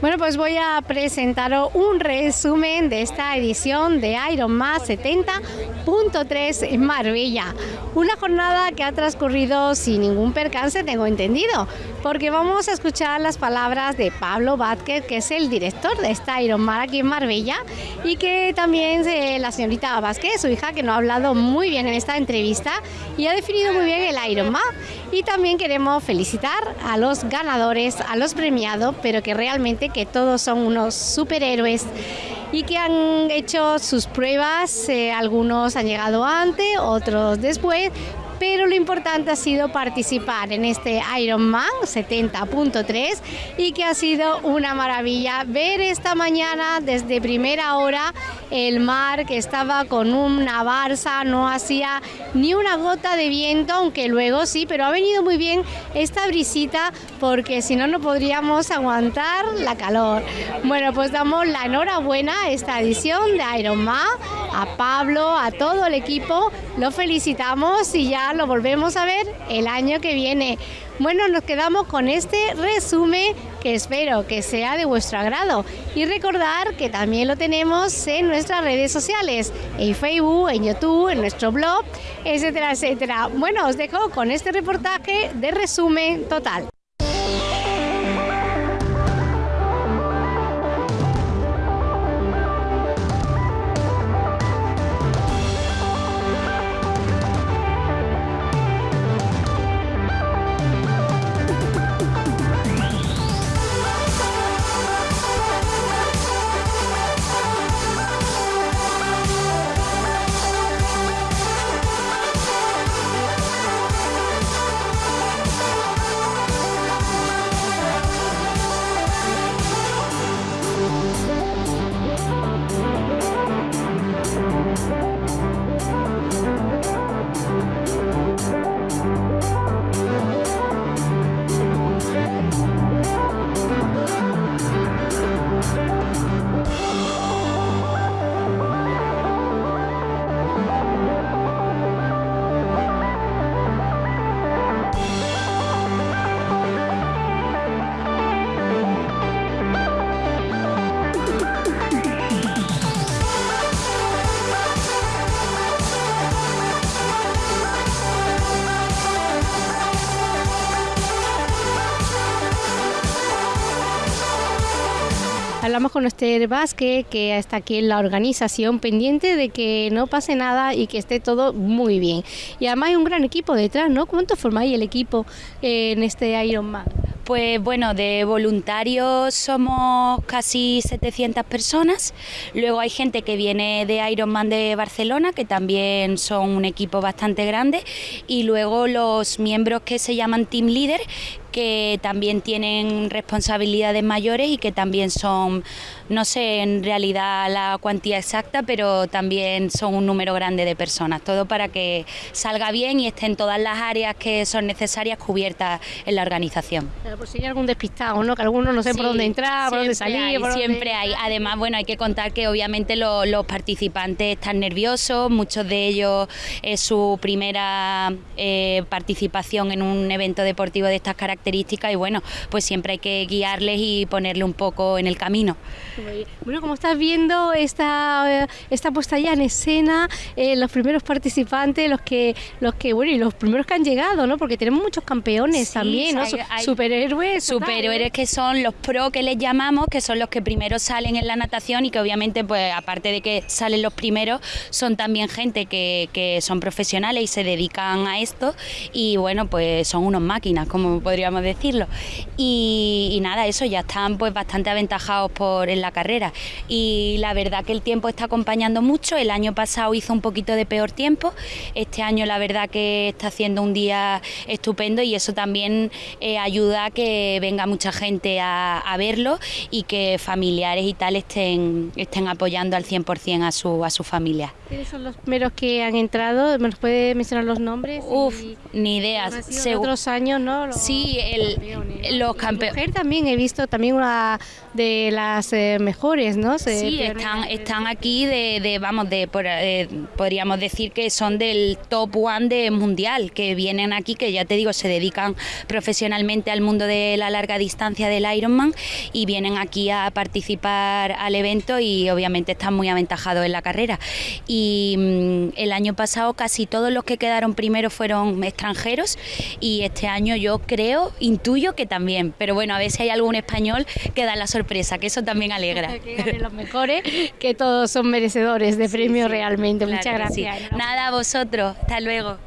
Bueno, pues voy a presentaros un resumen de esta edición de Ironman 70.3 en Marbella. Una jornada que ha transcurrido sin ningún percance, tengo entendido, porque vamos a escuchar las palabras de Pablo Vázquez, que es el director de esta Ironman aquí en Marbella, y que también eh, la señorita Vázquez, su hija, que nos ha hablado muy bien en esta entrevista y ha definido muy bien el Ironman. Y también queremos felicitar a los ganadores, a los premiados, pero que realmente que todos son unos superhéroes y que han hecho sus pruebas, eh, algunos han llegado antes, otros después, pero lo importante ha sido participar en este Ironman 70.3 y que ha sido una maravilla ver esta mañana desde primera hora el mar que estaba con una barza, no hacía ni una gota de viento, aunque luego sí, pero ha venido muy bien esta brisita porque si no no podríamos aguantar la calor. Bueno, pues damos la enhorabuena a esta edición de Ironman, a Pablo, a todo el equipo, lo felicitamos y ya lo volvemos a ver el año que viene. Bueno, nos quedamos con este resumen que espero que sea de vuestro agrado y recordar que también lo tenemos en nuestras redes sociales, en Facebook, en YouTube, en nuestro blog, etcétera, etcétera. Bueno, os dejo con este reportaje de resumen total. Hablamos con Esther Vázquez, que está aquí en la organización, pendiente de que no pase nada y que esté todo muy bien. Y además hay un gran equipo detrás, ¿no? ¿Cuánto formáis el equipo eh, en este Ironman? Pues bueno, de voluntarios somos casi 700 personas. Luego hay gente que viene de Ironman de Barcelona, que también son un equipo bastante grande. Y luego los miembros que se llaman Team Leader, que también tienen responsabilidades mayores y que también son, no sé en realidad la cuantía exacta, pero también son un número grande de personas. Todo para que salga bien y estén todas las áreas que son necesarias cubiertas en la organización. Pero por si hay algún despistado, ¿no? Que algunos no sé por dónde entrar, por dónde salir. siempre hay. Además, bueno, hay que contar que obviamente los, participantes están nerviosos, muchos de ellos es su primera eh, participación en un evento deportivo de estas características y bueno, pues siempre hay que guiarles y ponerle un poco en el camino. Bueno, como estás viendo esta, eh, esta puesta ya en escena, eh, los primeros participantes, los que, los que, bueno, y los primeros que han llegado, ¿no? Porque tenemos muchos campeones también, ¿no? superhéroes. Superhéroes que son los pro que les llamamos, que son los que primero salen en la natación y que obviamente, pues aparte de que salen los primeros, son también gente que, que son profesionales y se dedican a esto y bueno, pues son unos máquinas, como podríamos decirlo. Y, nada, eso ya están pues bastante aventajados por en la carrera. Y la verdad que el tiempo está acompañando mucho. El año pasado hizo un poquito de peor tiempo. Este año la verdad que está haciendo un día estupendo y eso también eh, ayuda a que venga mucha gente a, verlo y que familiares y tal estén, estén apoyando al 100% a su, a su familia. ¿Quiénes son los primeros que han entrado? ¿Me los puede mencionar los nombres? Uf, ni idea. otros años, ¿no? Sí, el, los campeones. también he visto también una de las eh, mejores, ¿no? sí, están, están aquí de, vamos, de eh, podríamos decir que son del top one de mundial, que vienen aquí, que ya te digo, se dedican profesionalmente al mundo de la larga distancia del Ironman y vienen aquí a participar al evento y obviamente están muy aventajados en la carrera. Y mm, el año pasado casi todos los que quedaron primero fueron extranjeros y este año yo creo, intuyo que también, pero bueno, a ver si hay algún español que da la sorpresa, que eso también alegra. que los mejores, que todos son merecedores de premio realmente. Muchas gracias. Nada, a vosotros. Hasta luego.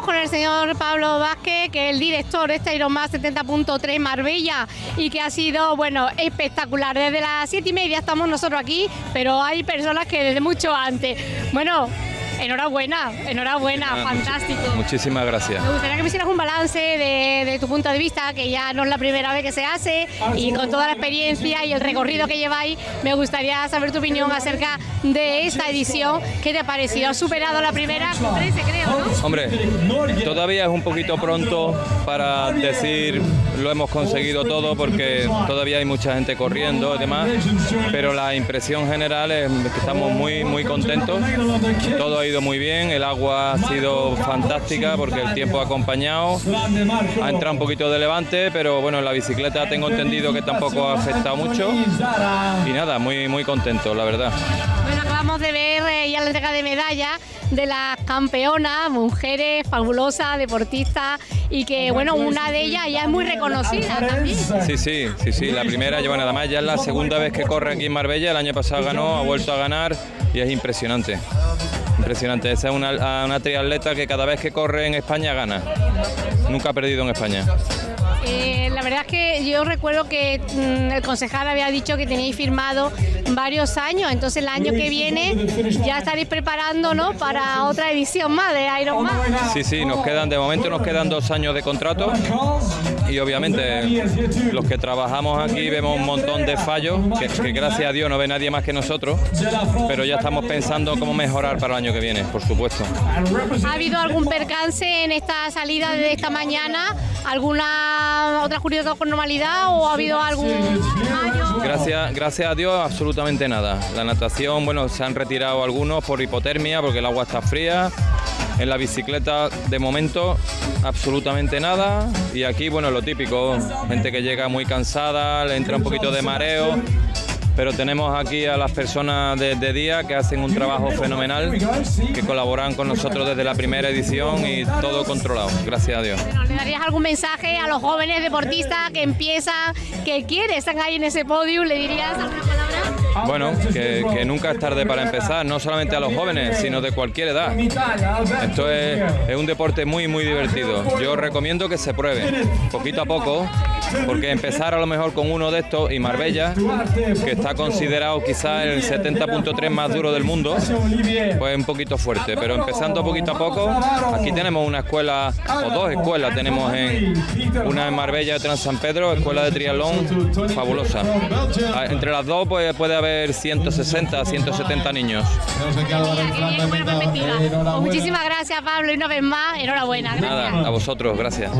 Con el señor Pablo Vázquez, que es el director de este Ironman 70.3 Marbella y que ha sido, bueno, espectacular. Desde las siete y media estamos nosotros aquí, pero hay personas que desde mucho antes. Bueno, Enhorabuena, enhorabuena, fantástico. Muchísimas gracias. Me gustaría que me hicieras un balance de, tu punto de vista, que ya no es la primera vez que se hace, y con toda la experiencia y el recorrido que lleváis, me gustaría saber tu opinión acerca de esta edición. ¿Qué te ha parecido? ¿Has superado la primera con 13, creo, no? Hombre, todavía es un poquito pronto para decir lo hemos conseguido todo porque todavía hay mucha gente corriendo y demás, pero la impresión general es que estamos muy, muy contentos. Todo ha ido muy bien, el agua ha sido fantástica porque el tiempo ha acompañado, ha entrado un poquito de levante, pero bueno, la bicicleta tengo entendido que tampoco ha afectado mucho y nada, muy, muy contento, la verdad. Bueno, acabamos de ver eh, ya la entrega de medallas de las campeonas, mujeres fabulosas, deportistas y que bueno, una de ellas ya es muy reconocida también. Sí, sí, sí, sí, la primera, nada más ya es la segunda vez que corre aquí en Marbella, el año pasado ganó, ha vuelto a ganar y es impresionante. Impresionante, esa es una, una triatleta que cada vez que corre en España gana. Nunca ha perdido en España. Eh, la verdad es que yo recuerdo que mm, el concejal había dicho que teníais firmado varios años, entonces el año que viene ya estaréis preparando para otra edición más de Ironman. Sí, sí, nos quedan, de momento nos quedan dos años de contrato y obviamente los que trabajamos aquí vemos un montón de fallos, que, gracias a Dios no ve nadie más que nosotros, pero ya estamos pensando cómo mejorar para el año que viene, por supuesto. ¿Ha habido algún percance en esta salida de esta mañana? ¿Alguna otra curiosidad con normalidad o ha habido algún Gracias, gracias a Dios, absolutamente nada. La natación, bueno, se han retirado algunos por hipotermia porque el agua está fría. En la bicicleta, de momento, absolutamente nada. Y aquí, bueno, lo típico, gente que llega muy cansada, le entra un poquito de mareo pero tenemos aquí a las personas de, día que hacen un trabajo fenomenal, que colaboran con nosotros desde la primera edición y todo controlado, gracias a Dios. ¿Le darías algún mensaje a los jóvenes deportistas que empiezan, que quieren, están ahí en ese podio? ¿Le dirías? Bueno, que, nunca es tarde para empezar, no solamente a los jóvenes, sino de cualquier edad. Esto es, un deporte muy, muy divertido. Yo recomiendo que se pruebe, poquito a poco, porque empezar a lo mejor con uno de estos y Marbella, que está considerado quizás el 70.3 más duro del mundo, pues un poquito fuerte, pero empezando poquito a poco, aquí tenemos una escuela, o dos escuelas tenemos en, una en Marbella otra en San Pedro, escuela de triatlón fabulosa. Ah, Entre las dos pues, puede haber 160, 170 niños. Pues muchísimas gracias, Pablo, y una vez más, enhorabuena. Gracias. Nada, a vosotros, gracias.